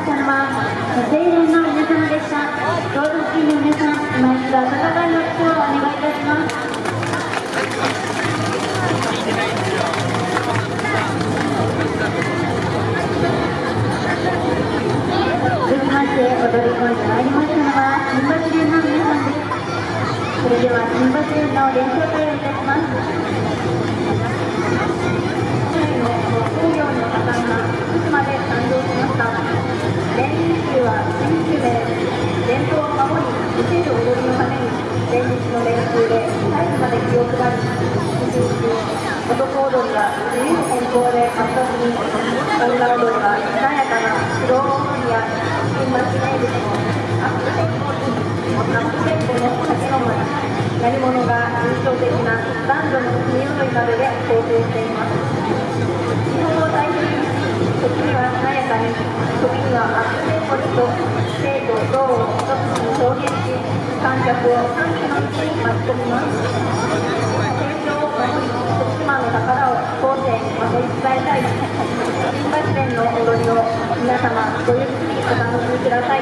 したのは青年の皆様でした道路付近の皆さん今一度温かい拍手をお願いいたします続きまして踊り込んでまいりましたのは新橋連の皆さんですそれでは新橋連の練習会をいたします。で活発に女踊りは穏やかなスロー踊りや新橋名物のアップテンポにアップテンポの酒飲まり何者が印象的な男女の国踊りなどで構成しています。日本を代表し時には華やかに時にはアップテンポにと生と動を一つに表現し観客を歓喜の道に巻き込みます。新橋弁の踊りを皆様ごゆっくりお楽しみください